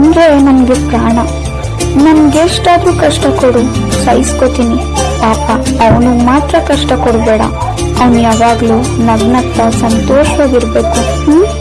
ಅಂದ್ರೆ ನನಗೆ ಪ್ರಾಣ. ನನ್ಗೆಷ್ಟಾದ್ರೂ ಕಷ್ಟ ಕೊಡು, ಸಹಿಸ್ಕೋತೀನಿ. ಪಾಪ, ಅವನು ಮಾತ್ರ ಕಷ್ಟ ಕೊಡಬೇಡ. ಅವನು ಯಾವಾಗಲೂ ನಗ್ನಗ್ತಾ ಸಂತೋಷವಾಗಿರ್ಬೇಕು. ಹ್ಮ್?